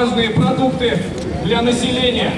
важные продукты для населения.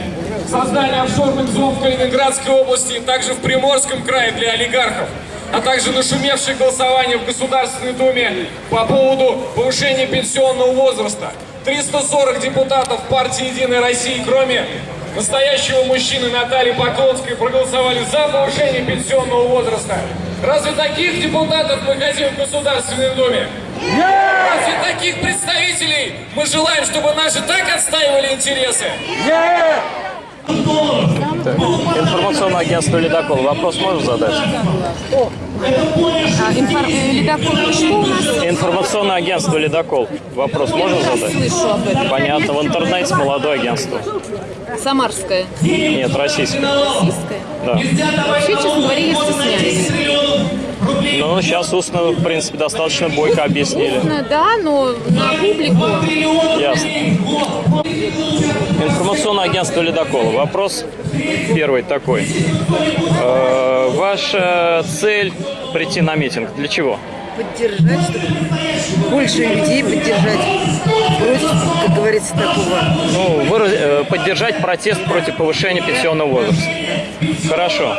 Создание офшорных зон в Калининградской области, также в Приморском крае для олигархов, а также нашумевшее голосование в Государственной Думе по поводу повышения пенсионного возраста. 340 депутатов партии «Единая Россия», кроме настоящего мужчины Натальи Поклонской, проголосовали за повышение пенсионного возраста. Разве таких депутатов мы хотим в Государственной Думе? Разве таких представителей мы желаем, чтобы наши так отстаивали интересы? Информационное агентство «Ледокол». Вопрос можешь задать? А, инфор- э, ледокол, что у нас? Информационное агентство «Ледокол». Вопрос можешь задать? слышу об этом. Понятно. В интернете молодое агентство. Самарская, Нет, российское. российская. Да. Вообще, честно говоря, я стесняюсь. Ну, сейчас устно, в принципе, достаточно бойко объяснили. Ну, Да, но на публику. Ясно. Информационное агентство «Ледокол». Вопрос первый такой. Э, ваша цель прийти на митинг для чего? поддержать, чтобы больше людей поддержать против, как говорится, такого. Ну, выраз- э, поддержать протест против повышения пенсионного возраста. Хорошо.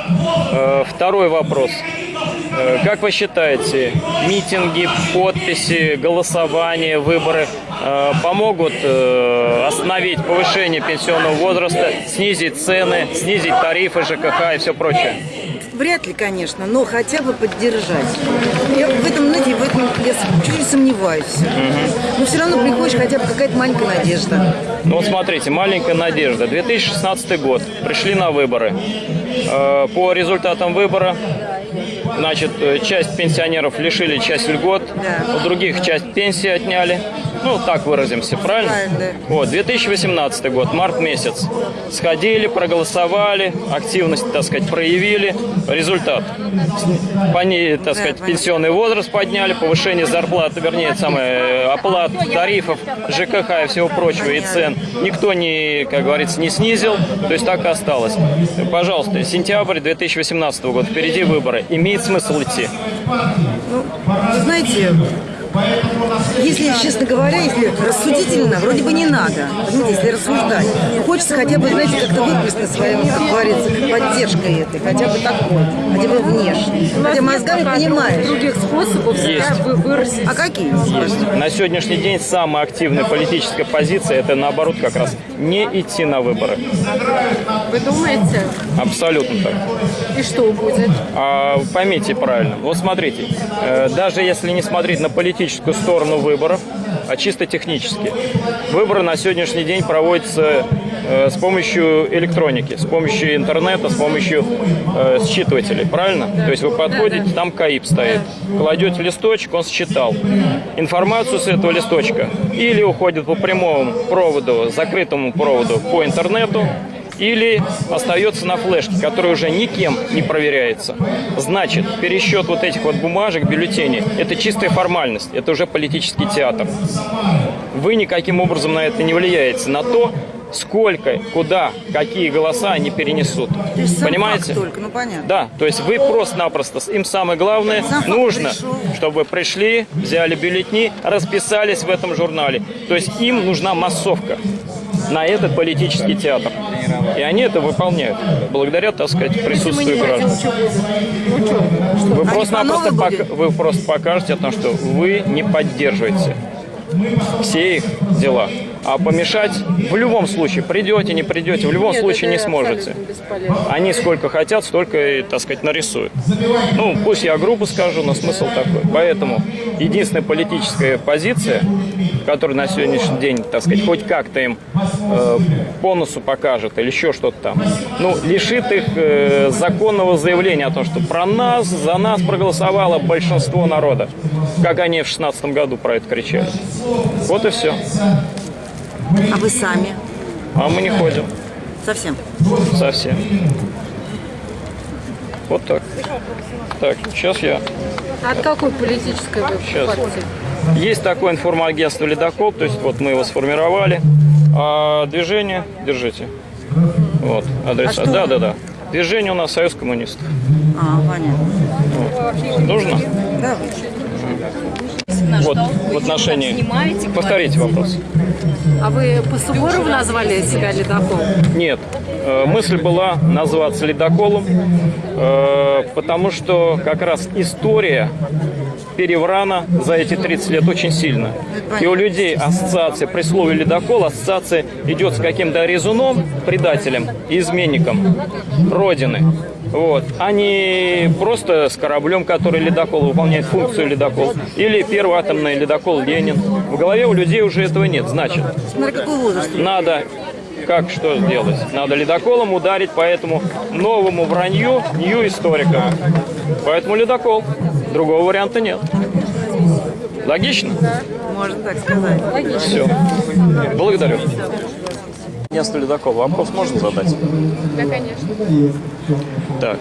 Э, Второй вопрос. Э, Как вы считаете, митинги, подписи, голосование, выборы э, помогут э, остановить повышение пенсионного возраста, снизить цены, снизить тарифы ЖКХ и все прочее? Вряд ли, конечно, но хотя бы поддержать. Я в этом, знаете, в этом я чуть сомневаюсь. Но все равно приходишь хотя бы какая-то маленькая надежда. Ну вот смотрите, маленькая надежда. 2016 год. Пришли на выборы. По результатам выбора, значит, э, часть пенсионеров лишили часть льгот, Да. у других часть пенсии отняли. Ну, так выразимся, правильно? Правильно, Вот, 2018 год, март месяц. Сходили, проголосовали, активность, так сказать, проявили. Результат. С- Пони, так сказать, пенсионный возраст подняли, повышение зарплаты, вернее, самое, э, оплат, тарифов, ЖКХ и всего прочего, и цен. Никто не, как говорится, не снизил, то есть так и осталось. Пожалуйста, сентябрь 2018 года, впереди выборы. Имеет смысл идти? Ну, знаете, если, честно говоря, если рассудительно, вроде бы не надо. Понимаете, если рассуждать. Но хочется хотя бы, знаете, как-то выплеснуть своим, как говорится, поддержкой этой, хотя бы такой, хотя бы внешне. Хотя мозгами понимаешь. других способов Есть. вы- выразить. А какие? Есть. На сегодняшний день самая активная политическая позиция это наоборот как раз не идти на выборы. Вы думаете? Абсолютно так. И что будет? А, поймите правильно. Вот смотрите, э, даже если не смотреть на политическую сторону выборов, а чисто технически, выборы на сегодняшний день проводятся э, с помощью электроники, с помощью интернета, с помощью э, считывателей, правильно? То есть вы подходите, там КАИП стоит, кладете листочек, он считал информацию с этого листочка или уходит по прямому проводу, закрытому проводу по интернету, или остается на флешке, который уже никем не проверяется. Значит, пересчет вот этих вот бумажек, бюллетеней, это чистая формальность, это уже политический театр. Вы никаким образом на это не влияете, на то, сколько, куда, какие голоса они перенесут. То есть сам Понимаете? факт только, ну понятно. Да, то есть вы просто-напросто, им самое главное, Сам нужно, пришел. чтобы пришли, взяли бюллетни, расписались в этом журнале. То есть им нужна массовка на этот политический театр. И они это выполняют, благодаря, так сказать, присутствию граждан. Вы просто-напросто пок- вы просто покажете о том, что вы не поддерживаете все их дела. А помешать в любом случае, придете, не придете, в любом Нет, случае не сможете. Они сколько хотят, столько и, так сказать, нарисуют. Ну, пусть я грубо скажу, но смысл такой. Поэтому единственная политическая позиция, которая на сегодняшний день, так сказать, хоть как-то им э, по носу покажет или еще что-то там, ну, лишит их э, законного заявления о том, что про нас, за нас проголосовало большинство народа, как они в 16 году про это кричали. Вот и все. А вы сами? А мы не ходим Совсем? совсем. Вот так. Так, сейчас я От какой политической вы Сейчас. партии? Есть такое информагентство «Ледокол», то есть вот мы его сформировали. А движение, держите. Вот, адреса. А да, да, да. Движение у нас Союз коммунистов. А, понятно. Нужно? Да, Вот, в отношении... Повторите вопрос. А вы по Суворову назвали себя ледокол? Нет, э, мысль была назваться ледоколом, э, потому что как раз история переврана за эти 30 лет очень сильно. И у людей ассоциация при слове ледокол, ассоциация идет с каким-то резуном, предателем и изменником Родины. Вот. А не просто с кораблем, который ледокол выполняет функцию ледокол. Или первый атомный ледокол Ленин. В голове у людей уже этого нет. Значит, смотри, какой возраст. надо как что сделать? Надо ледоколом ударить по этому новому вранью нью историка. Поэтому ледокол. Другого варианта нет. Логично? Можно так сказать. Все. Благодарю. Место ледокола. Вопрос можно задать? Да, конечно. Так.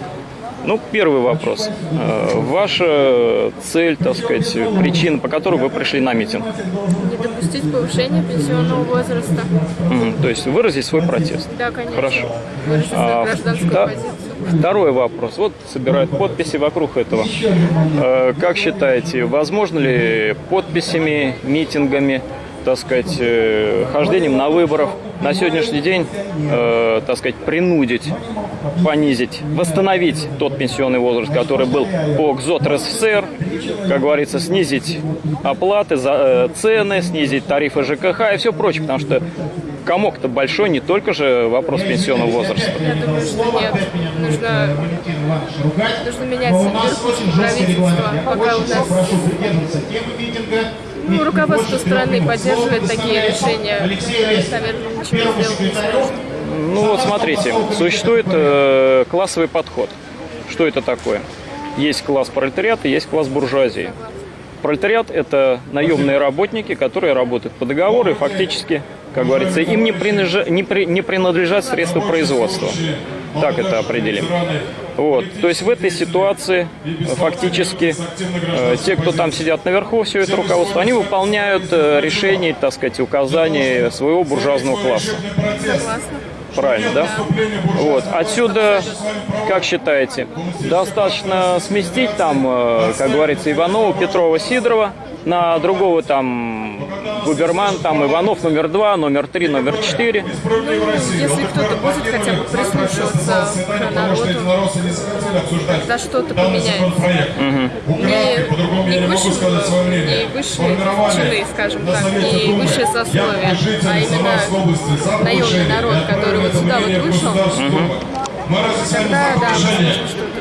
Ну, первый вопрос. Э, Ваша цель, так сказать, причина, по которой вы пришли на митинг? Не допустить повышения пенсионного возраста. Мгм, То есть выразить свой протест. Да, конечно. Хорошо. Выразить свою А, гражданскую позицию. Второй вопрос. Вот собирают подписи вокруг этого. Э, Как считаете, возможно ли подписями, митингами, так сказать, э, хождением на выборах на сегодняшний день, э, так сказать, принудить, понизить, восстановить тот пенсионный возраст, который был по ГЗОТ РСФСР, как говорится, снизить оплаты, за, э, цены, снизить тарифы ЖКХ и все прочее, потому что комок-то большой, не только же вопрос пенсионного возраста. Я думаю, что нет. Нужно, нужно менять верхушку правительства, пока у нас ну, руководство страны поддерживает такие решения. Наверное, ничего сделать. Ну вот смотрите, существует э, классовый подход. Что это такое? Есть класс пролетариата, есть класс буржуазии. Пролетариат – это наемные работники, которые работают по договору и фактически, как говорится, им не, принадлежа- не при- не принадлежат средства производства. Так это определим. Вот. То есть в этой ситуации э, фактически э, те, кто там сидят наверху, все это руководство, они выполняют э, решения, так сказать, указания своего буржуазного класса. Согласна. Правильно, да? Вот. Отсюда, как считаете, достаточно сместить там, э, как говорится, Иванова, Петрова, Сидорова на другого там губерман, там Иванов номер два, номер три, номер четыре. Если кто-то будет хотя бы прислушиваться к народу, тогда что-то поменяется. Не, не высшие, не высшие чины, скажем так, не высшее сословие, а именно наемный народ, который вот сюда вот вышел, тогда, да, что-то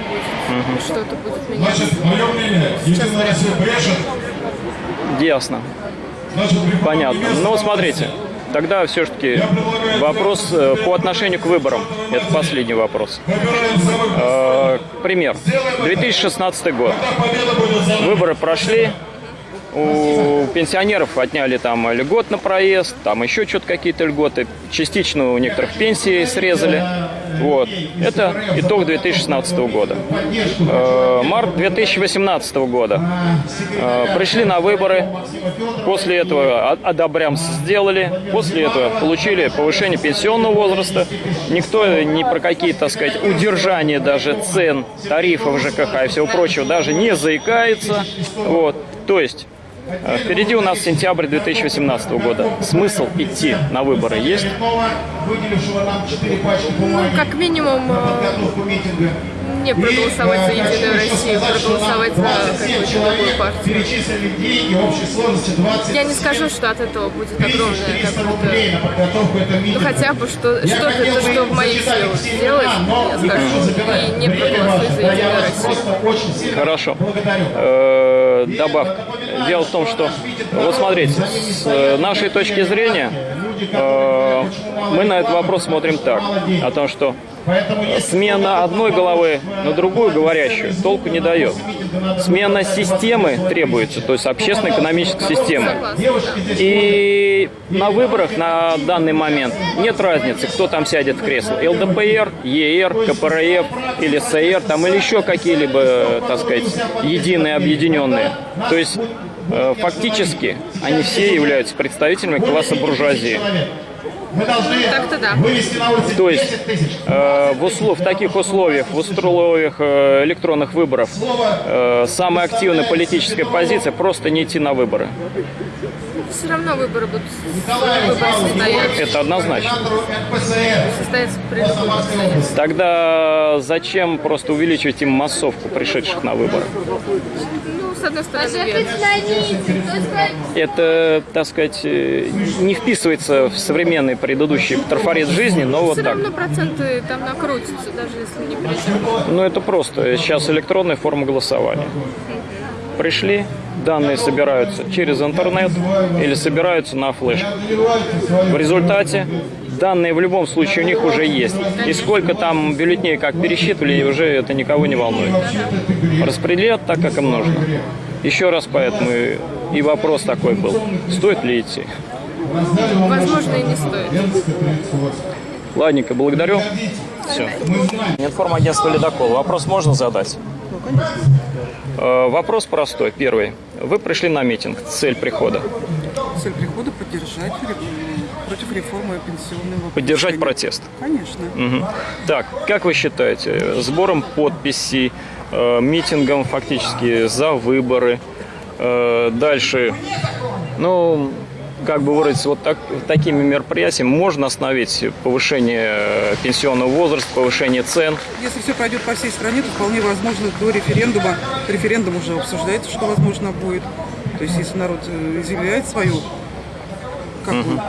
будет, что-то будет меняться. мое мнение, Единая Россия брешет, Ясно. Понятно. Ну, смотрите, тогда все-таки вопрос э, по отношению к выборам. Это последний вопрос. Э, Пример. 2016 год. Выборы прошли. У пенсионеров отняли там льгот на проезд, там еще что-то какие-то льготы. Частично у некоторых пенсии срезали. Вот. Это итог 2016 года. Э, Март 2018 года. Э, Пришли на выборы. После этого одобрям сделали. После этого получили повышение пенсионного возраста. Никто ни про какие, так сказать, удержания даже цен, тарифов ЖКХ и всего прочего даже не заикается. Вот. То есть Впереди у нас сентябрь 2018 года. Смысл идти на выборы есть? выделившего нам 4 пачки бумаги Ну, как минимум, э, не проголосовать за Единую Россию, проголосовать за какую-то другую партию. перечислили деньги общей сложности 20 Я не скажу, что от этого будет огромное 400 какое-то... Ну хотя бы что, что-то, хотел то, бы что в моих силах сделать, я скажу. И не ваше. за Единую Россию. Хорошо. Э, Добавка. Дело в том, что, вот смотрите, с э, нашей точки зрения, э, мы на этот вопрос смотрим так, о том, что смена одной головы на другую говорящую толку не дает. Смена системы требуется, то есть общественно-экономической системы. И на выборах на данный момент нет разницы, кто там сядет в кресло. ЛДПР, ЕР, КПРФ или СР, там или еще какие-либо, так сказать, единые, объединенные. То есть э, фактически они все являются представителями класса буржуазии. Мы должны Так-то да. вывести на улицу То есть 10 тысяч. э, в, услов, в таких условиях, в условиях э, электронных выборов, э, самая активная политическая позиция просто не идти на выборы. Все равно выборы будут выборы. Это однозначно. Состоятся. Тогда зачем просто увеличивать им массовку пришедших на выборы? Ну, с одной стороны, верно. Это, так сказать, э, не вписывается в современный предыдущий трафарет жизни, но вот Все так. равно проценты там накрутятся, даже если не придем. Ну, это просто. Сейчас электронная форма голосования. Пришли, данные собираются через интернет или собираются на флешке. В результате данные в любом случае у них уже есть. И сколько там бюллетней как пересчитывали, уже это никого не волнует. Распределят так, как им нужно. Еще раз поэтому и- и вопрос такой был. Стоит ли идти? Возможно, и не стоит. Ладненько, благодарю. Все. Информагентство «Ледокол». Вопрос можно задать? Э, Вопрос простой. Первый. Вы пришли на митинг. Цель прихода. Цель прихода поддержать против реформы пенсионного Поддержать протест. Конечно. Мгм. Так, как вы считаете, сбором подписей, э, митингом фактически за выборы, э, дальше, ну, как бы выразиться, вот так, такими мероприятиями можно остановить повышение э, пенсионного возраста, повышение цен? Если все пройдет по всей стране, то вполне возможно до референдума. Референдум уже обсуждается, что возможно будет. То есть если народ э, изъявляет свою как бы,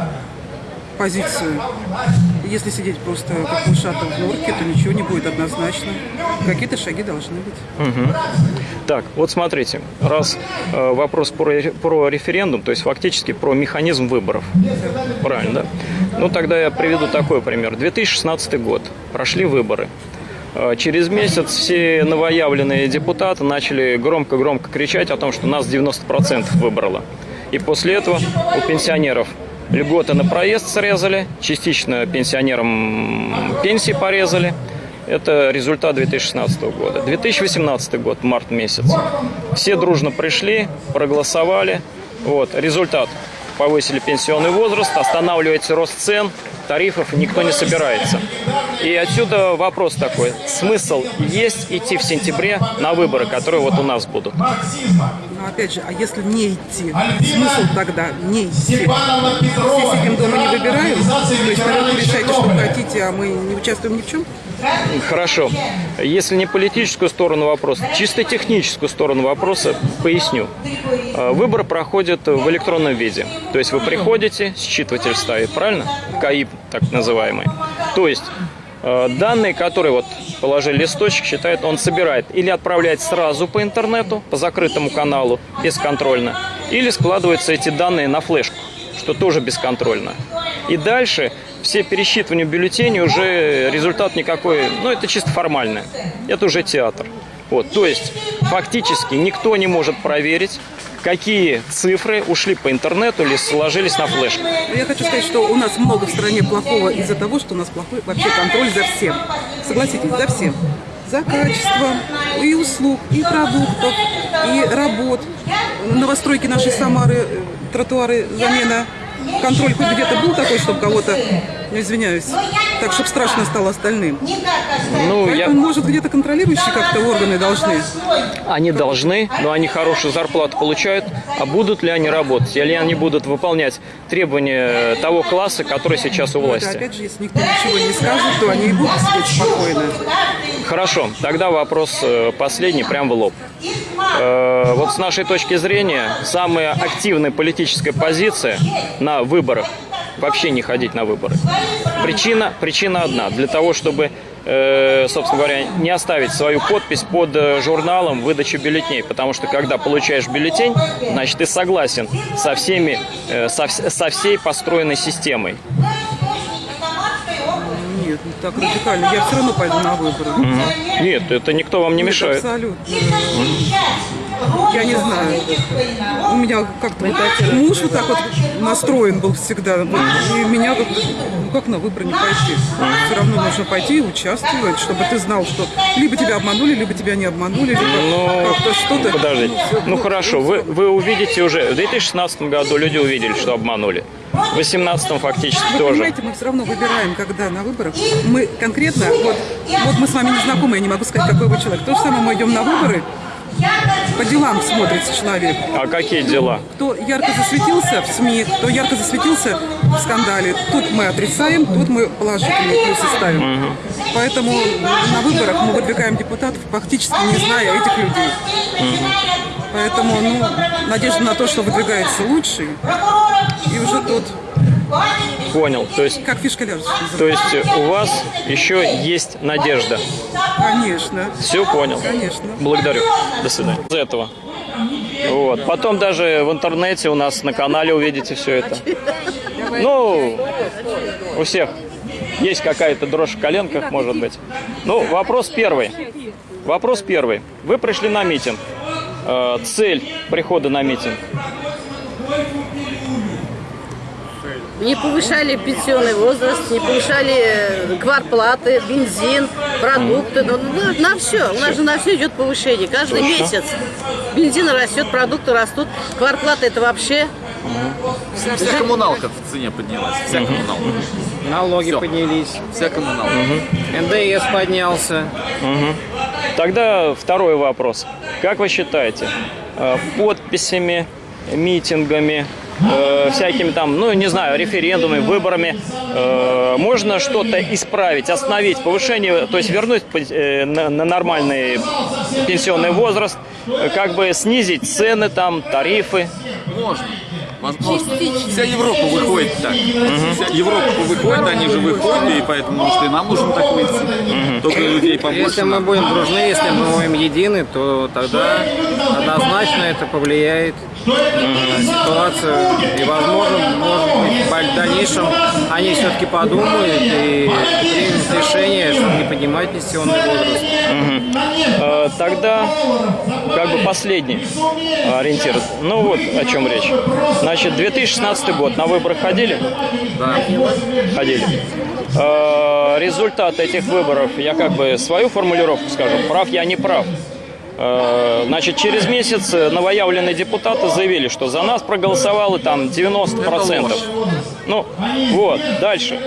позицию, если сидеть просто как мышата в норке, то ничего не будет однозначно. Какие-то шаги должны быть. Так, вот смотрите, раз э, вопрос про, про референдум, то есть фактически про механизм выборов, правильно, да? Ну, тогда я приведу такой пример. 2016 год, прошли выборы. Э, Через месяц все новоявленные депутаты начали громко-громко кричать о том, что нас 90% выбрало. И после этого у пенсионеров льготы на проезд срезали, частично пенсионерам пенсии порезали. Это результат 2016 года. 2018 год, март месяц. Все дружно пришли, проголосовали. Вот, результат. Повысили пенсионный возраст, останавливается рост цен, тарифов никто не собирается. И отсюда вопрос такой. Смысл есть идти в сентябре на выборы, которые вот у нас будут? Но опять же, а если не идти, смысл тогда не идти? Все сидим дома, не выбираем, то есть наверное, решайте, что хотите, а мы не участвуем ни в чем. Хорошо. Если не политическую сторону вопроса, чисто техническую сторону вопроса поясню. Э, Выбор проходит в электронном виде. То есть вы приходите, считыватель стоит, правильно? КАИП так называемый. То есть данные, которые вот положили листочек, считает, он собирает или отправляет сразу по интернету, по закрытому каналу, бесконтрольно, или складываются эти данные на флешку, что тоже бесконтрольно. И дальше все пересчитывания бюллетеней уже результат никакой, ну это чисто формальное. Это уже театр. Вот, то есть фактически никто не может проверить, какие цифры ушли по интернету или сложились на флешку. Но Я хочу сказать, что у нас много в стране плохого из-за того, что у нас плохой вообще контроль за всем. Согласитесь, за всем. За качеством и услуг, и продуктов, и работ. Новостройки нашей Самары, э, тротуары, замена. Контроль хоть где-то был такой, чтобы кого-то, ну, извиняюсь, так, чтобы страшно стало остальным. Ну, я, Поэтому, может, где-то контролирующие как-то органы должны. они должны, но они хорошую зарплату получают. А будут ли они работать? Или они будут выполнять требования того класса, который сейчас у Это, власти? опять же, если никто ничего не скажет, то они и будут сидеть спокойно. Хорошо, тогда вопрос э, последний, прям в лоб. Э, Вот с нашей точки зрения, самая активная политическая позиция на выборах вообще не ходить на выборы. Причина, причина одна. Для того, чтобы, э, собственно говоря, не оставить свою подпись под э, журналом выдачи бюллетеней. Потому что когда получаешь бюллетень, значит, ты согласен со всеми, э, со, со всей построенной системой. Нет, не так радикально. Я все равно пойду на выборы. Нет, это никто вам не Нет, мешает. абсолютно. Я не знаю, у меня как-то вот муж вот так вот настроен был всегда, и меня как ну как на выборы не пойти? Все равно нужно пойти и участвовать, чтобы ты знал, что либо тебя обманули, либо тебя не обманули, либо Ну, как-то что-то. Подождите. всё, Ну хорошо, вы, вы увидите уже, в 2016 году люди увидели, что обманули. В 2018 фактически Вы тоже. понимаете, мы все равно выбираем, когда на выборах. Мы конкретно, вот, вот мы с вами не знакомы, я не могу сказать, какой вы человек. То же самое мы идем на выборы, по делам смотрится человек. А какие дела? Кто ярко засветился в СМИ, кто ярко засветился в скандале, тут мы отрицаем, тут мы положительные плюсы ставим. Поэтому на выборах мы выдвигаем депутатов, фактически не зная этих людей. Поэтому, ну, надежда на то, что выдвигается лучший, и уже тут, Понял. То есть, как фишка ляжет. то есть у вас еще есть надежда. Конечно, Все понял. конечно. Благодарю. До свидания. Из этого. Вот. Потом даже в интернете у нас на канале увидите все это. Ну, у всех есть какая-то дрожь в коленках, может быть. Ну, вопрос первый. Вопрос первый. Вы пришли на митинг. Э, Цель прихода на митинг. Не повышали пенсионный возраст, не повышали э, кварплаты, бензин, продукты. Ну, ну, на все. У нас же на все идет повышение. Каждый месяц. Бензин растет, продукты растут. Кварплата это вообще. Вся, вся коммуналка в цене поднялась. Вся коммуналка. Налоги Всё. поднялись, Вся коммуналка. НДС поднялся. Тогда второй вопрос. Как вы считаете, э, подписями, митингами, э, всякими там, ну, не знаю, референдумами, выборами, э, можно что-то исправить, остановить повышение, то есть вернуть э, на на нормальный пенсионный возраст, как бы снизить цены там, тарифы? Можно. Возможно. Вся Европа выходит так. Вся Европа выходит, они же выходят, и поэтому, может, и нам нужно так выйти. Только людей побольше. Если мы будем дружны, если мы будем едины, то тогда однозначно это повлияет на ситуацию. И, возможно, может быть, в дальнейшем они все-таки подумают и примут решение, чтобы не поднимать пенсионный возраст. Э, Тогда как бы последний ориентир. Ну вот о чем речь. Значит, 2016 год. На выборы ходили? Да. Ходили. Э, Результат этих выборов, я как бы свою формулировку скажу, прав я не прав. Э, Значит, через месяц новоявленные депутаты заявили, что за нас проголосовало там 90%. Ну, вот, дальше.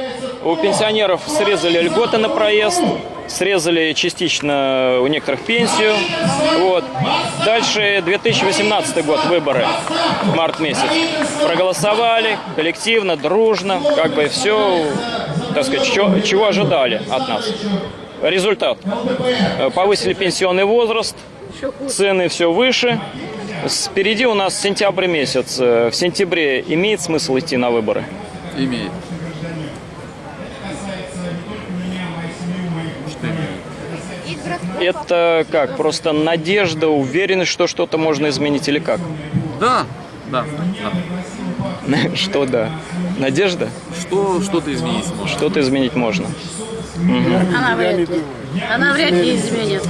У пенсионеров срезали льготы на проезд, срезали частично у некоторых пенсию. Вот. Дальше 2018 год, выборы, март месяц. Проголосовали коллективно, дружно, как бы все, так сказать, чё- чего ожидали от нас. Результат. Повысили пенсионный возраст, цены все выше. Впереди у нас сентябрь месяц. Э, В сентябре имеет смысл идти на выборы? Имеет. Что имеет? Это как? Просто надежда, уверенность, что что-то можно изменить или как? Да, да, да. Что да? Надежда? Что, что-то изменить можно. Что-то изменить можно. Она вряд ли. Она вряд ли изменит.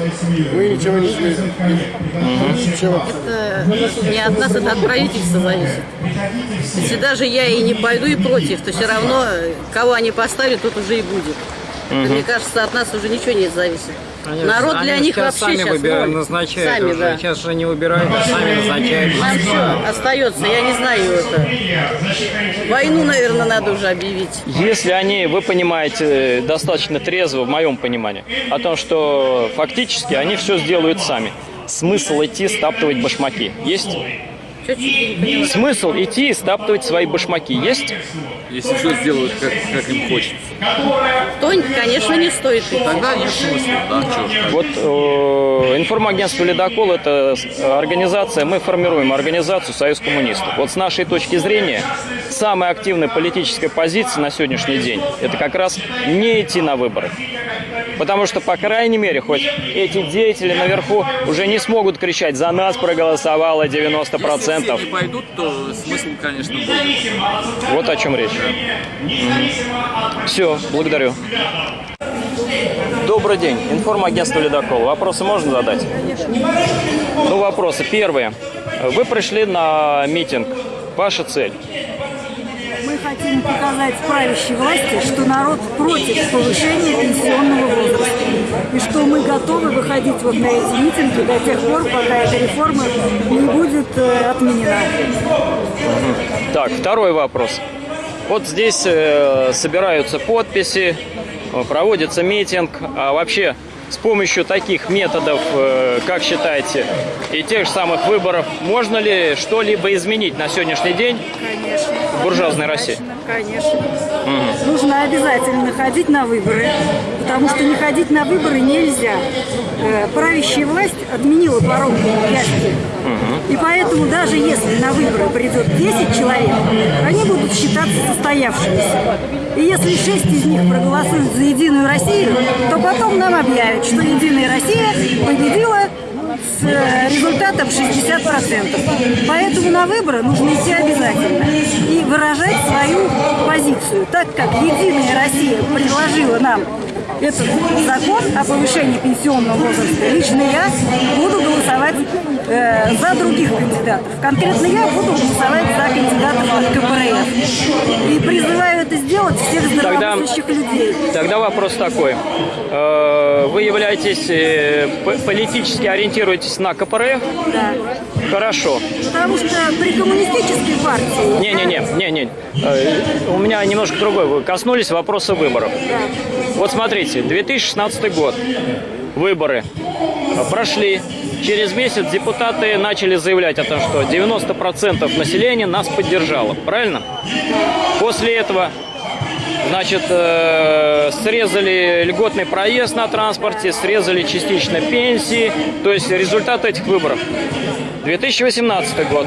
Мы ничего не изменим. Ничего. Это не от нас, это от правительства зависит. Если даже я и не пойду и против, то все равно кого они поставят, тот уже и будет. Мне кажется, от нас уже ничего не зависит. Они- Народ для них вообще сами сейчас выбирают, назначают Сами, уже. да. Сейчас же не выбирают, а сами назначают. Нам что остается, я не знаю это. Войну, наверное, надо уже объявить. Если они, вы понимаете, достаточно трезво, в моем понимании, о том, что фактически они все сделают сами. Смысл идти стаптывать башмаки есть? Смысл идти и стаптывать свои башмаки есть? Если все сделают, как, как им хочется. То, конечно, не стоит идти. Тогда нет смысла, да. Вот э, информагентство «Ледокол» – это организация, мы формируем организацию «Союз коммунистов». Вот с нашей точки зрения, самая активная политическая позиция на сегодняшний день – это как раз не идти на выборы. Потому что, по крайней мере, хоть эти деятели наверху уже не смогут кричать «За нас проголосовало Если 90%». все не пойдут, то смысл, конечно, будет. Вот о чем речь. Все, благодарю. Добрый день. Информагентство «Ледокол». Вопросы можно задать? Ну, вопросы. Первые. Вы пришли на митинг. Ваша цель? Хотим показать правящей власти, что народ против повышения пенсионного возраста. И что мы готовы выходить вот на эти митинги до тех пор, пока эта реформа не будет э, отменена. Так, второй вопрос. Вот здесь э, собираются подписи, проводится митинг. А вообще с помощью таких методов, э, как считаете, и тех же самых выборов, можно ли что-либо изменить на сегодняшний день Конечно. в буржуазной России? Конечно. Нужно обязательно ходить на выборы, потому что не ходить на выборы нельзя. Э, Правящая власть отменила порог власти. И поэтому даже если на выборы придет 10 человек, они будут считаться состоявшимися. И если 6 из них проголосуют за Единую Россию, то потом нам объявят, что Единая Россия победила с э, результатом 60%. Поэтому на выборы нужно идти обязательно и выражать свою позицию, так как Единая Россия предложила нам этот закон о повышении пенсионного возраста, лично я буду голосовать э, за других кандидатов. Конкретно я буду голосовать за кандидатов от КПРФ. И призываю это сделать всех здравомыслящих людей. Тогда вопрос такой. Э, Вы являетесь, э, политически ориентируетесь на КПРФ? Да. Хорошо. Потому что при коммунистической партии... Не-не-не, не-не. Э, У меня немножко другой. Вы коснулись вопроса выборов. Вот смотрите, 2016 год. Выборы прошли. Через месяц депутаты начали заявлять о том, что 90% населения нас поддержало. Правильно? После этого Значит, э, срезали льготный проезд на транспорте, срезали частично пенсии. То есть результат этих выборов. 2018 год.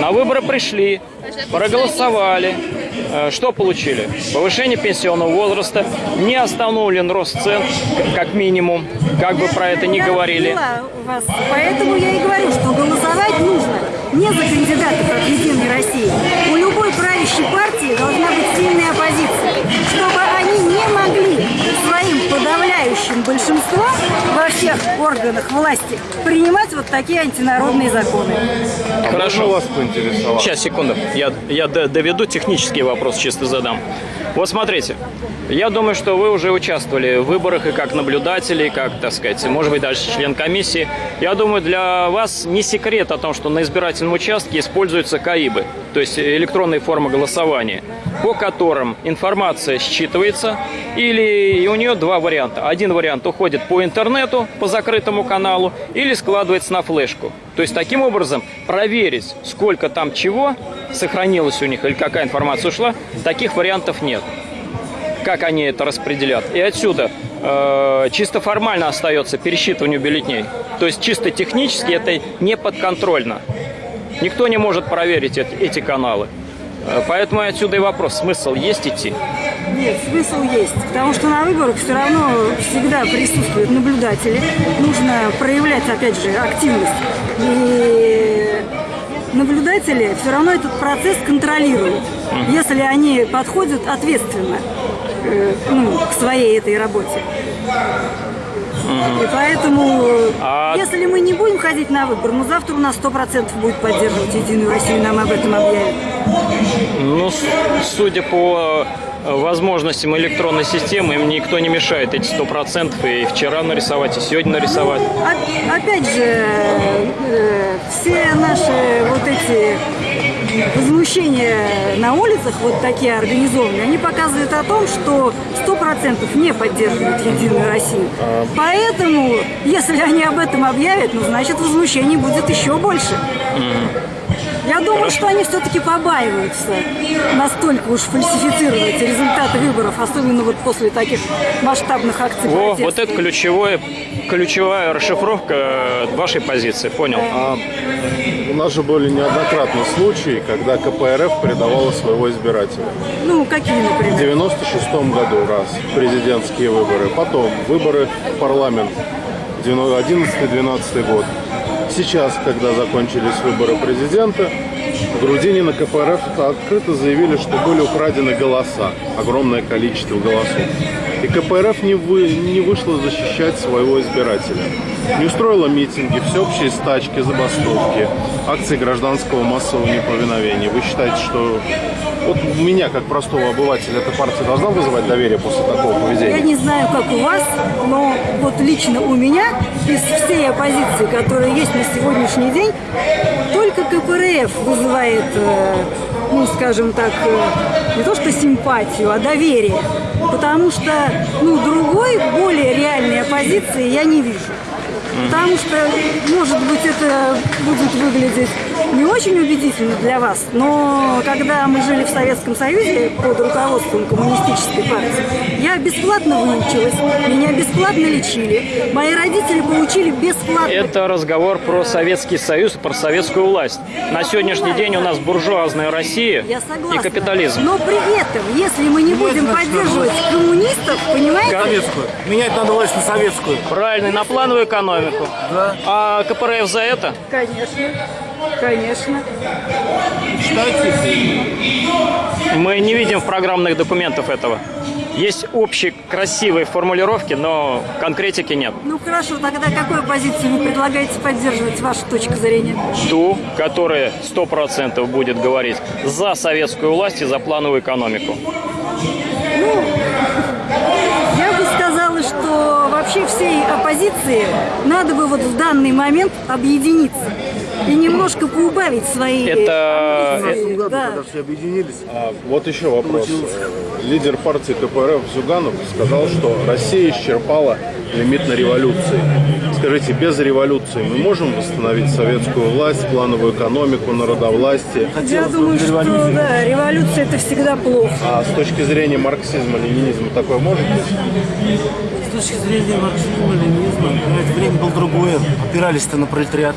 На выборы пришли, проголосовали. Э, Что получили? Повышение пенсионного возраста, не остановлен рост цен, как минимум, как бы про это ни говорили. вас. Поэтому я и говорю, что голосовать нужно не за кандидатов от Единой России. У любой правящей партии должна подавляющим большинством во всех органах власти принимать вот такие антинародные законы. Хорошо. вас поинтересовать? Сейчас, секунду. Я, я доведу технический вопрос, чисто задам. Вот смотрите, я думаю, что вы уже участвовали в выборах и как наблюдатели, и как, так сказать, может быть, даже член комиссии. Я думаю, для вас не секрет о том, что на избирательном участке используются КАИБы, то есть электронные формы голосования, по которым информация считывается, или у нее два варианта. Один вариант уходит по интернету, по закрытому каналу, или складывается на флешку. То есть таким образом проверить, сколько там чего сохранилось у них или какая информация ушла, таких вариантов нет. Как они это распределят. И отсюда э, чисто формально остается пересчитывание бюллетней. То есть чисто технически это не подконтрольно. Никто не может проверить эти, эти каналы. Э, Поэтому отсюда и вопрос, смысл есть идти? Нет, смысл есть, потому что на выборах все равно всегда присутствуют наблюдатели. Нужно проявлять, опять же, активность. И наблюдатели все равно этот процесс контролируют, если они подходят ответственно э, ну, к своей этой работе. И поэтому, А- если мы не будем ходить на выбор, ну завтра у нас 100% будет поддерживать Единую Россию, нам об этом объявят. Ну, судя по э, возможностям электронной системы, им никто не мешает эти 100% и вчера нарисовать, и сегодня нарисовать. Оп- Опять же, э, все наши вот эти возмущения на улицах, вот такие организованные, они показывают о том, что 100% не поддерживают Единую Россию. Поэтому, если они об этом объявят, ну, значит, возмущений будет еще больше. Я думаю, что они все-таки побаиваются настолько уж фальсифицировать результаты выборов, особенно вот после таких масштабных акций Во, вот это ключевое, ключевая расшифровка э, вашей позиции, понял? А у нас же были неоднократные случаи, когда КПРФ предавала своего избирателя. Ну, какие, В например? 96 году раз президентские выборы, потом выборы в парламент 11-12 год. Сейчас, когда закончились выборы президента, В Грузине на КПРФ открыто заявили, что были украдены голоса, огромное количество голосов. И КПРФ не, вы, не вышла защищать своего избирателя. Не устроила митинги, всеобщие стачки, забастовки, акции гражданского массового неповиновения. Вы считаете, что вот меня, как простого обывателя, эта партия должна вызывать доверие после такого Я поведения? не знаю, как у вас, но вот лично у меня из всей оппозиции, которая есть на сегодняшний день, только КПРФ вызывает, э, ну, скажем так, э, не то что симпатию, а доверие. Потому что, ну, другой, более реальной оппозиции я не вижу. Потому что, может быть, это будет выглядеть не очень убедительно для вас, но когда мы жили в Советском Союзе под руководством коммунистической партии, я бесплатно выучилась, меня бесплатно лечили, мои родители получили бесплатно. Это разговор про Советский Союз про советскую власть. На сегодняшний день у нас буржуазная Россия и капитализм. Но при этом, если мы не будем поддерживать коммунистов, понимаете? Советскую. Менять надо власть на советскую. Правильно, на плановую экономику. Да. А КПРФ за это? Конечно, конечно. Мы не видим в программных документах этого. Есть общие красивые формулировки, но конкретики нет. Ну хорошо, тогда какую позицию вы предлагаете поддерживать, ваша точка зрения? Ту, которая 100% будет говорить за советскую власть и за плановую экономику. Я бы сказала, что вообще всей оппозиции надо бы вот в данный момент объединиться и немножко поубавить свои Это- амбиции. Да. все объединились. А, вот еще вопрос. Э, Лидер партии КПРФ Зюганов сказал, что Россия исчерпала лимит на революции. Скажите, без революции мы можем восстановить советскую власть, плановую экономику, народовластие? Я думаю, что да, революция это всегда плохо. А с точки зрения марксизма, ленинизма такое может быть? С точки зрения марксизма, ленинизма, время было другое. Опирались-то на пролетариат.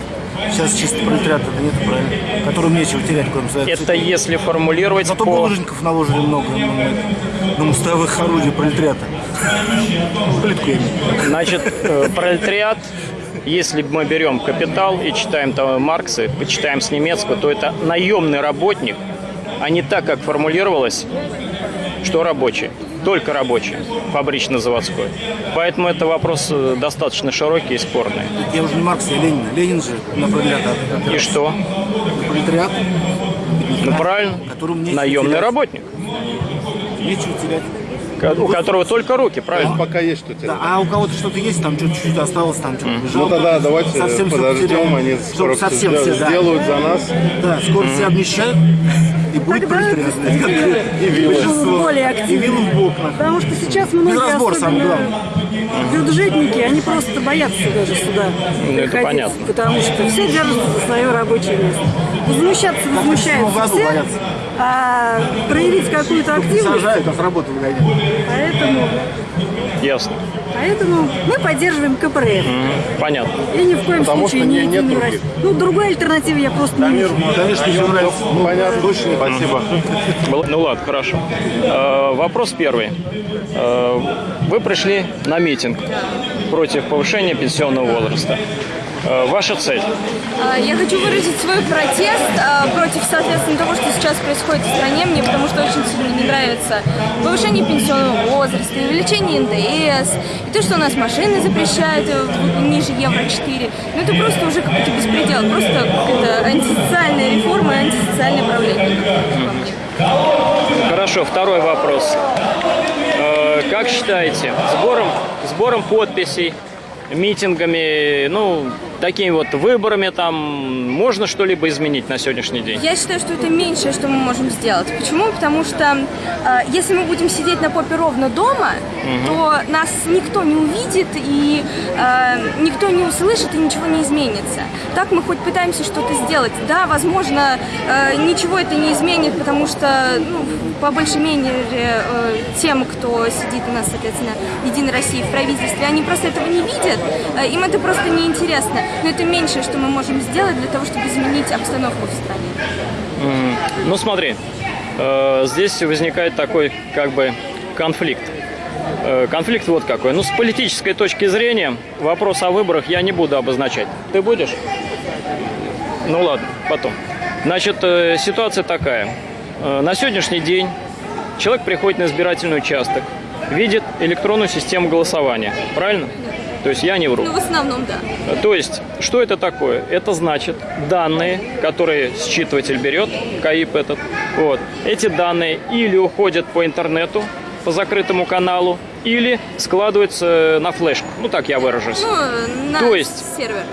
Сейчас чисто пролетариата нет, правильно? Которым нечего терять, кроме своих Это если формулировать Зато по... булыжников наложили много на, на, мостовых орудий пролетариата. Плитку я имею. Значит, э, пролетариат, если мы берем «Капитал» и читаем там Маркса, почитаем с немецкого, то это наемный работник, а не так, как формулировалось, что рабочий. Только рабочий, фабрично-заводской. Поэтому это вопрос э, достаточно широкий и спорный. Я уже не Маркс, я Ленин. Ленин же на пролетариат. И что? Пролетариат, Ну правильно, наемный терять. работник, Нечего терять. у которого только руки, правильно? пока есть что Да, терять. а у кого-то что-то есть, там что-то чуть-чуть осталось, там что-то Ну лежало. тогда давайте Совсем подождем, они скоро все совсем все, да. сделают за нас. Да, скоро все обнищают, и будет Тогда пролетариат. И вилы в бок. Потому что сейчас многие, разбор, особенно бюджетники, они просто боятся даже сюда Ну, это приходить, понятно. потому что все держатся за свое рабочее место. Возмущаться возмущаются все, боятся. а проявить какую-то активность, Сажают, а с работы выгоняют. поэтому, Ясно. поэтому мы поддерживаем КПРФ. Понятно. И ни в коем Потому случае не не- нет других. Ну, другой альтернативы я просто не вижу. Конечно, все нравится. Ну, понятно. Спасибо. Был- Ну ладно, хорошо. Э, вопрос первый. Э, вы пришли на митинг против повышения пенсионного возраста. Э, ваша цель? А, Я хочу выразить свой протест а, против, соответственно, того, что сейчас происходит в стране. Мне потому что очень сильно не нравится повышение пенсионного возраста, увеличение НДС, и то, что у нас машины запрещают э, ниже Евро-4. Ну это просто уже какой-то беспредел, просто какая-то антисоциальная реформа и антисоциальное правление. Хорошо, второй вопрос. Э, как считаете, сбором, сбором подписей, митингами, ну, такими вот выборами там можно что-либо изменить на сегодняшний день? Я считаю, что это меньшее, что мы можем сделать. Почему? Потому что э, если мы будем сидеть на попе ровно дома, то нас никто не увидит и э, никто не услышит и ничего не изменится. Так мы хоть пытаемся что-то сделать. Да, возможно, э, ничего это не изменит, потому что ну, по большей мере э, тем, кто сидит у нас, соответственно, Единой России в правительстве, они просто этого не видят, э, им это просто неинтересно. Но это меньшее, что мы можем сделать для того, чтобы изменить обстановку в стране. М, Ну смотри, э, здесь возникает такой как бы конфликт. Э, Конфликт вот какой. Ну, с политической точки зрения, вопрос о выборах я не буду обозначать. Ты будешь? Ну ладно, потом. Значит, э, ситуация такая. Э, На сегодняшний день человек приходит на избирательный участок, видит электронную систему голосования. Правильно? То есть я не вру. Ну, в основном, да. То есть, что это такое? Это значит данные, которые считыватель берет, КАИП этот, вот, эти данные или уходят по интернету, по закрытому каналу, или складываются на флешку. Ну, так я выражусь. Ну, на То есть- сервер.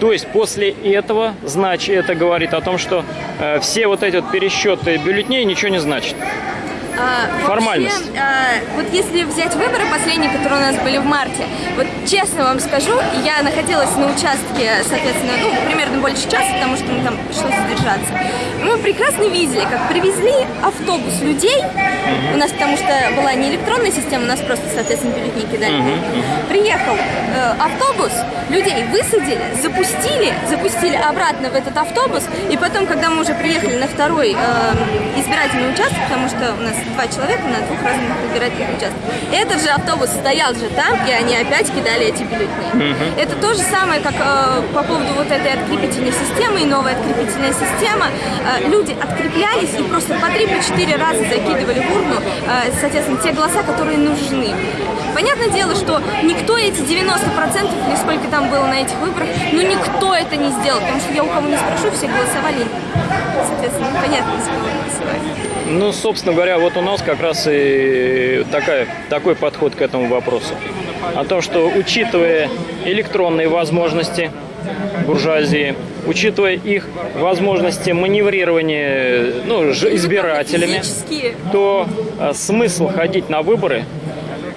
То есть после этого, значит, это говорит о том, что э, все вот эти вот пересчеты бюллетеней ничего не значат. А, Формальность. Вообще, а, вот если взять выборы последние, которые у нас были в марте, вот честно вам скажу, я находилась на участке, соответственно, ну, примерно больше часа, потому что мы там пришлось задержаться. Мы прекрасно видели, как привезли автобус людей, у нас потому что была не электронная система, у нас просто, соответственно, бюллетени кидали. Приехал э, автобус, людей высадили, запустили, запустили обратно в этот автобус, и потом, когда мы уже приехали на второй э, избирательный участок, потому что у нас два человека на двух разных избирательных участках, этот же автобус стоял же там, и они опять кидали эти бюллетени. Это то же самое, как э, по поводу вот этой открепительной системы и новой открепительная система. Э, люди откреплялись и просто по три, по четыре раза закидывали в урну, э, соответственно, те голоса, которые нужны. Понятное дело, что никто эти 90% или сколько там было на этих выборах, ну никто это не сделал, потому что я у кого не спрошу, все голосовали. Соответственно, кого голосовать. Ну, собственно говоря, вот у нас как раз и такая, такой подход к этому вопросу. О том, что учитывая электронные возможности буржуазии, учитывая их возможности маневрирования ну, избирателями, то э, смысл ходить на выборы,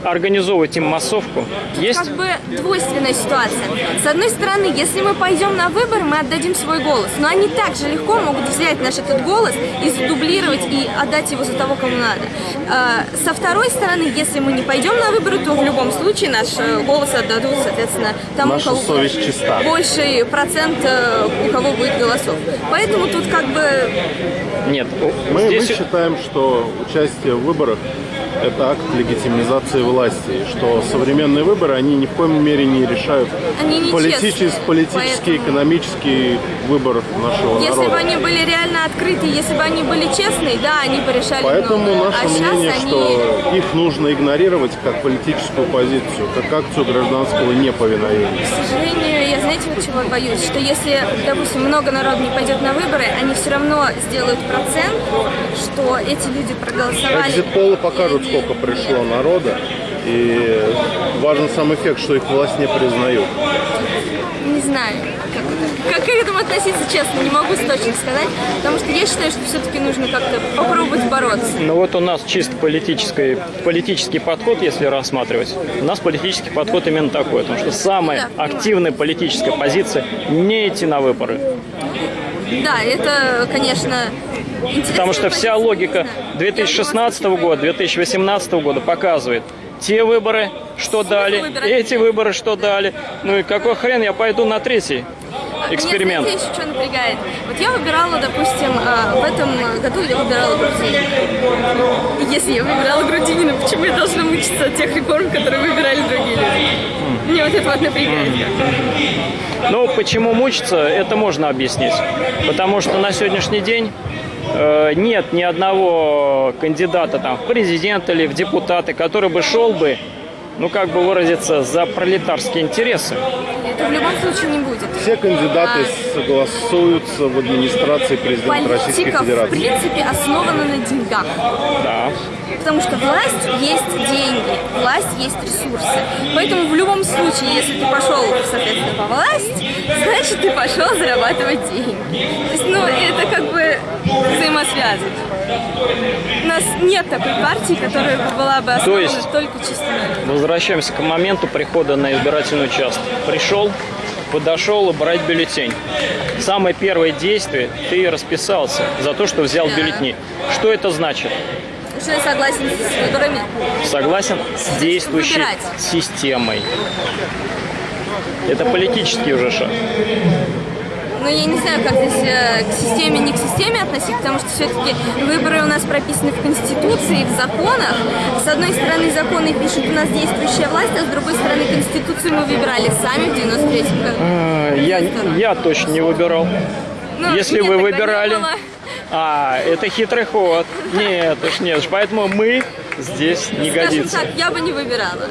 организовывать им массовку есть. Как бы двойственная ситуация. С одной стороны, если мы пойдем на выборы, мы отдадим свой голос. Но они также легко могут взять наш этот голос и задублировать и отдать его за того, кому надо. А, Со второй стороны, если мы не пойдем на выборы, то в любом случае наш э, голос отдадут, соответственно, тому, Наша кого совесть чиста. больший процент, э, у кого будет голосов. Поэтому тут как бы Нет, Мы, мы здесь считаем, что участие в выборах – это акт легитимизации власти, что современные выборы, они ни в коем мере не решают Они не политический, честные, политический поэтому- экономический выбор нашего Если народа. бы они были реально открыты, если бы они были честные, да, они бы решали Поэтому многое. наше а мнение, они... что их нужно игнорировать как политическую позицию, как акцию гражданского неповиновения. К сожалению, знаете, вот чего боюсь? Что если, допустим, много народу не пойдет на выборы, они все равно сделают процент, что эти люди проголосовали. Экзит-полы покажут, сколько пришло народа, и важен сам эффект, что их власть не признают. Не знаю, как, это- как к этому относиться, честно, не могу точно сказать, потому что я считаю, что все-таки нужно как-то попробовать бороться. Ну вот у нас чисто политический, политический подход, если рассматривать. У нас политический подход именно такой, потому что самая Да. активная политическая позиция – не идти на выборы. Да, это, конечно. Потому что вся логика 2016 года, 2018 года показывает, те выборы, что дали, эти выборы, что дали. Ну и какой хрен я пойду на третий эксперимент? Меня, знаете, еще что напрягает? Вот я выбирала, допустим, а, в этом году я выбирала Грудинина. Если я выбирала Грудинина, почему я должна мучиться от тех реформ, которые выбирали другие люди? Мне вот это вот напрягает. Ну, почему мучиться, это можно объяснить. Потому что на сегодняшний день э, нет ни одного кандидата там, в президенты или в депутаты, который бы шел бы, ну, как бы выразиться, за пролетарские интересы. Это в любом случае не будет. Все кандидаты А, согласуются в администрации президента Российской Политика, в Федерации. принципе, основана на деньгах. Да. Потому что власть есть деньги, власть есть ресурсы. Поэтому в любом случае, если ты пошел, соответственно, по власть, значит, ты пошел зарабатывать деньги. То есть, ну, это как бы взаимосвязано. У нас нет такой партии, которая бы была бы основана есть- только чисто. Возвращаемся к моменту прихода на избирательный участок. Пришел, подошел и брать бюллетень. Самое первое действие – ты расписался за то, что взял Да. бюллетени. Что это значит? Что я согласен с выборами. Согласен с действующей Выбирать. системой. Это политический уже шаг. Но я не знаю, как здесь э, к системе, не к системе относить, потому что все-таки выборы у нас прописаны в Конституции, в законах. С одной стороны, законы пишет у нас действующая власть, а с другой стороны, Конституцию мы выбирали сами в 93 году. Я, я точно не выбирал. Ну, Если нет, вы выбирали... А, это хитрый ход. Нет, уж нет. уж Поэтому мы здесь не Скажем годится. так, я бы не выбирала.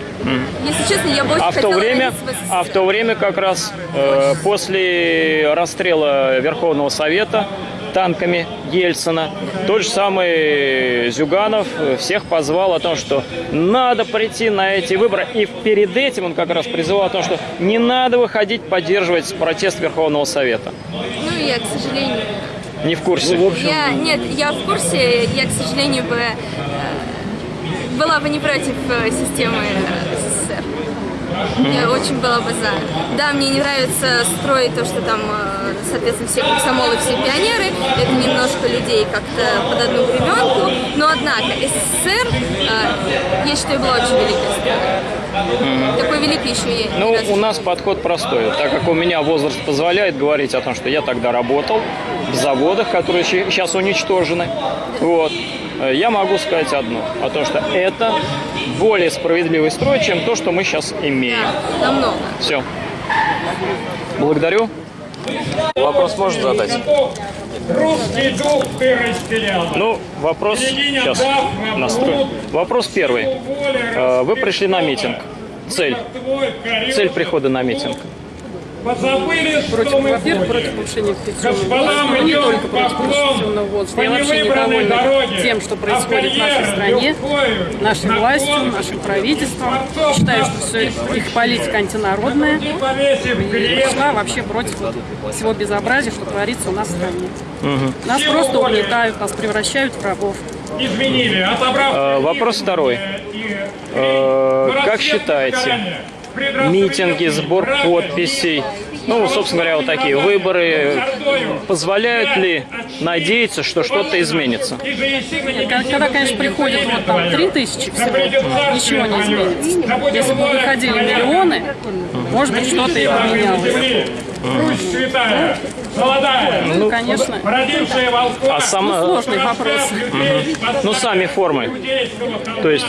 Если честно, я бы очень А в то время, в а в то время как раз э, после расстрела Верховного Совета танками Ельцина, тот же самый Зюганов э, всех позвал о том, что надо прийти на эти выборы. И перед этим он как раз призывал о том, что не надо выходить поддерживать протест Верховного Совета. Ну, я, к сожалению... Не в курсе. Я, нет, я в курсе, я, к сожалению, бы э, была бы не против э, системы э, СССР. Я очень была бы за. Да, мне не нравится строить то, что там, э, соответственно, все комсомолы, все пионеры. Это немножко людей как-то под одну гребенку. Но, однако, СССР, я считаю, была очень великой страной. Такой великий еще я Ну, у нас подход простой. Так как у меня возраст позволяет говорить о том, что я тогда работал в заводах, которые сейчас уничтожены, вот, э, я могу сказать одно, о том, что это более справедливый строй, чем то, что мы сейчас имеем. намного. Все. Благодарю. Вопрос можешь задать? Русский дух ты растерял. Ну, вопрос сейчас настрою. Вопрос первый. Э, Вы пришли на митинг. Цель. Цель прихода на митинг. Позабыли, Против, что мы во-первых, против повышения пенсионного не только против пенсионного возраста. по Я вообще недовольна тем, что происходит в нашей стране, нашей на властью, нашим правительством. Считаю, что все их политика антинародная И повесив и крест, шла вообще против вот всего безобразия, что творится у нас в стране. Нас просто угнетают, нас превращают в рабов. Изменили, отобрав... Э, Вопрос второй. Э, Как считаете, митинги, сбор подписей, ну, собственно говоря, вот такие выборы, позволяют ли надеяться, что что-то изменится? Когда, конечно, приходит вот там три тысячи всего, ничего не изменится. Если бы выходили миллионы, может быть, что-то и поменялось. Русь святая, молодая, Ну, конечно, родившая волков, А сама, сложный вопрос. ну, сами формы, то есть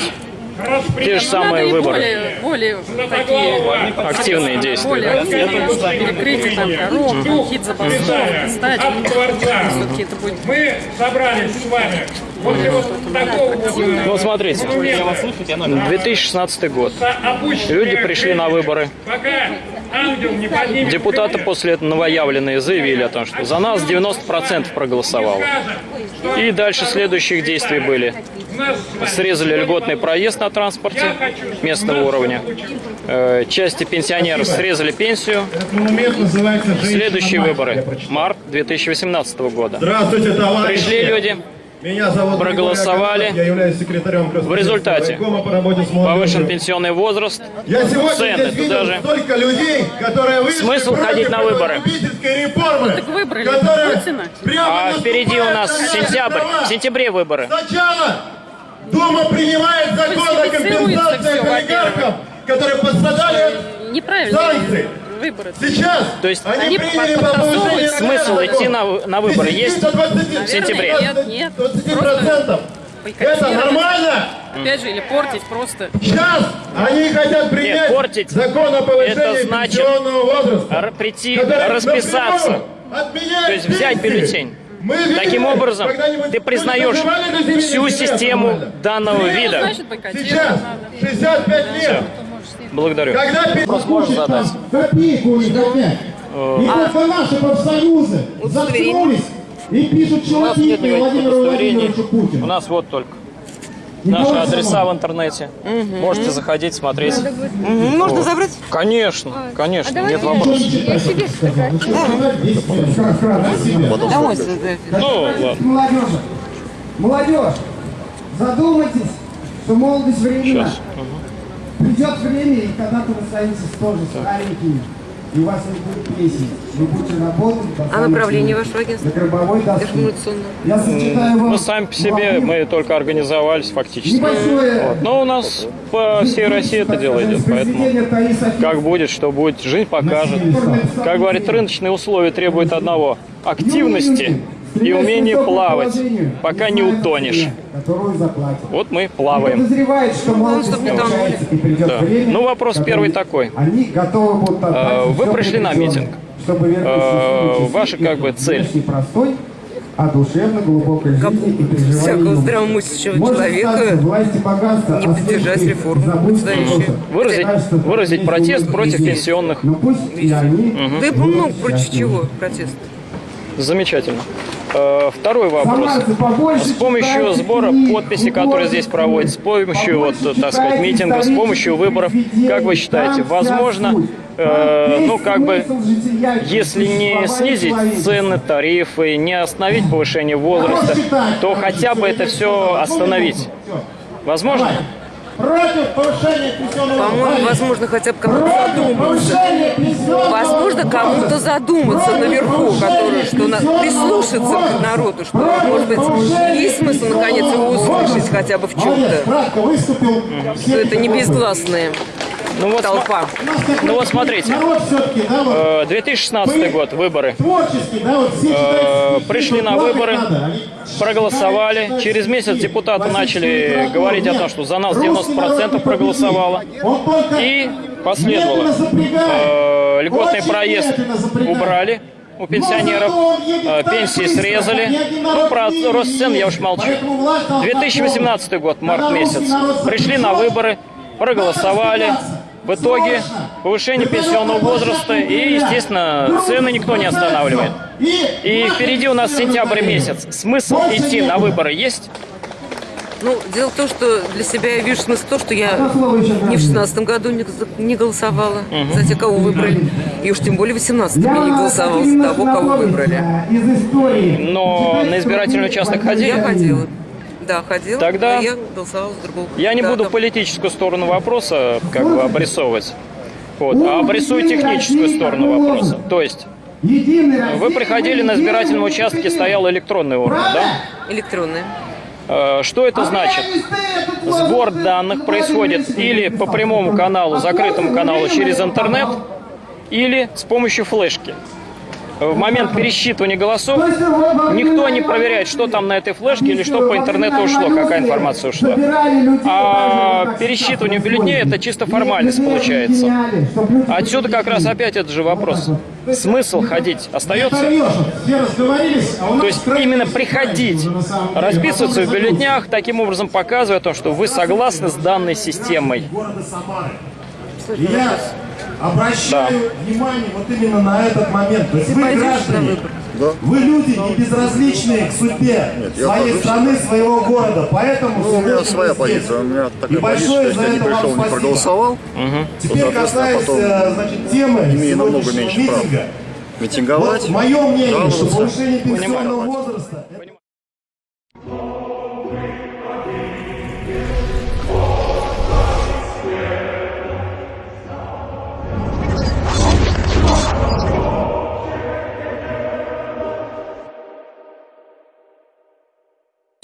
те же самые Надо и выборы. более, более такие Активные действия, более да? активные, перекрытие там дорог, там, какие-то забастовки, стать. Все-таки это будет Мы собрались с вами после вот такого вот, Ну, смотрите, 2016 год. Люди пришли на выборы. Депутаты после этого новоявленные заявили о том, что за нас 90% проголосовало. И дальше следующих действий были. Срезали льготный проезд на транспорте местного уровня. Э, Части пенсионеров срезали пенсию. Момент называется «Женщина Следующие мать». выборы. Март 2018 года. Пришли люди, Меня зовут проголосовали. Я являюсь секретарем В результате по повышен пенсионный возраст. Я сегодня цены здесь видел туда же. столько людей, которые вышли Смысл ходить на выборы? реформы, Так выбрали Путина. А впереди у нас сентябрь. права. В сентябре выборы. Сначала Дума принимает закон о компенсации олигархам, которые пострадали от неправильно санкций. Выборы. Сейчас То есть они, они приняли под- по повышению подтасовывают. Смысл идти на, на выборы 10 есть? до 20, в сентябре? Нет, нет. 20%. Просто Это нормально? Опять же, или портить просто. Сейчас они хотят принять Нет, портить закон о повышении это значит пенсионного возраста. прийти, расписаться. То есть взять бюллетень. Мы видели, Таким образом, ты признаешь всю систему нормально? данного вида. Значит, Сейчас надо. 65 лет. Благодарю. Когда Вопрос можешь задать? копейку у них опять. Э, И только наши профсоюзы заткнулись и пишут никаких Владимиру. Владимировичу Путину. У нас вот только наши адреса в интернете. Можете заходить, смотреть. Можно Вот. забрать? Конечно, конечно, нет вопросов. Домой. Ну, ладно. молодежи. Молодежь, задумайтесь, что молодость временна. Сейчас. Придет время, и когда-то вы станете тоже старенькими. И у вас не будет песен. Вы будете работать А направление вашего агентства? На гробовой доске. Революционное. Я зачитаю вам Мы сами по себе, мы только организовались фактически. небольшое Вот. Но у нас по всей России это дело идет, поэтому как будет, что будет, жизнь покажет. Как говорит, рыночные условия требуют одного – активности и умения плавать, пока не утонешь. Вот мы плаваем. Подозревает, что Да. Ну, вопрос первый такой. Отдать Вы пришли на митинг. чтобы э, ваша как бы цель? простой, а душевно глубокой жизни и переживания всякого здравомыслящего человека богатство, не а поддержать реформу. Выразить, Кажется, выразить протест против везде. пенсионных. Но пусть и они Да и много против чего протест. Замечательно. Э, Второй вопрос. С помощью сбора книг, подписей, которые здесь проводятся, с помощью, вот, так сказать, митингов, с помощью выборов, как вы считаете, возможно, э, ну, как бы, если не снизить цены, тарифы, не остановить повышение возраста, то хотя бы это все остановить? Возможно? Против повышения пенсионного По-моему, возможно, хотя бы кому-то задуматься. Возможно, кому-то задуматься наверху, который, что на, прислушаться к народу, что, может быть, есть смысл наконец его услышать хотя бы в чем-то. Что это не безгласная Ну вот, толпа. ну вот смотрите, Народ все-таки, да, вот э, 2016 год, выборы. творческий, да, вот все Э, пришли на плакать выборы, проголосовали. Через месяц депутаты начали говорить о том, что за нас 90% проголосовало. И последовало. Э, Льготный Очень проезд убрали у пенсионеров, пенсии срезали. Ну, про рост цен я уж молчу. Поэтому власть должна 2018 год, март месяц. Пришли на выборы, проголосовали. В итоге повышение пенсионного возраста и, естественно, цены никто не останавливает. И впереди у нас сентябрь месяц. Смысл идти на выборы есть? Ну, дело в том, что для себя я вижу смысл в том, что я ни в шестнадцатом году не, не голосовала за тех, кого выбрали. И уж тем более в восемнадцатом я не голосовала за того, кого выбрали. Но на избирательный участок ходили? Я ходила. Да, ходила. Тогда я голосовала за другого. Я не Да, буду политическую сторону вопроса как бы обрисовывать. Вот, а обрисую техническую сторону вопроса. То есть вы приходили на избирательном участке, стоял электронный урна, да? Электронная. Э, Что это значит? Сбор данных происходит или по прямому каналу, закрытому каналу через интернет, или с помощью флешки. В момент пересчитывания голосов никто не проверяет, что там на этой флешке или что по интернету ушло, какая информация ушла. А пересчитывание бюллетеней это чисто формальность получается. Отсюда как раз опять этот же вопрос. Смысл ходить остается? А То есть именно приходить, расписываться в бюллетнях, таким образом показывая то, что вы согласны с данной системой. И я обращаю внимание вот именно на этот момент. То есть вы граждане, вы люди не безразличные к судьбе я своей страны, своего города. Поэтому Ну, у меня своя позиция. У меня такая И позиция, большое что за если я не это вам пришел, не спасибо. проголосовал, Теперь то, соответственно, касаясь потом значит, темы имею намного меньше прав. митинга. митинговать, Вот мое мнение, что жаловаться. повышение пенсионного возраста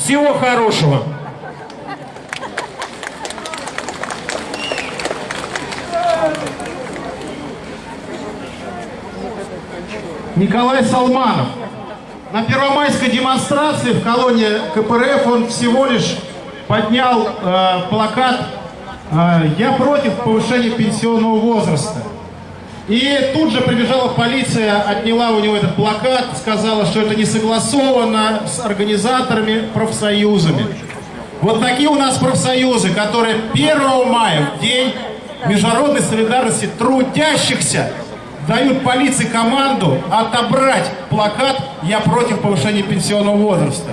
Всего хорошего. Николай Салманов. На первомайской демонстрации в колонии КПРФ он всего лишь поднял э, плакат э, «Я против повышения пенсионного возраста». И тут же прибежала полиция, отняла у него этот плакат, сказала, что это не согласовано с организаторами, профсоюзами. Вот такие у нас профсоюзы, которые 1 мая, в день международной солидарности трудящихся, дают полиции команду отобрать плакат «Я против повышения пенсионного возраста».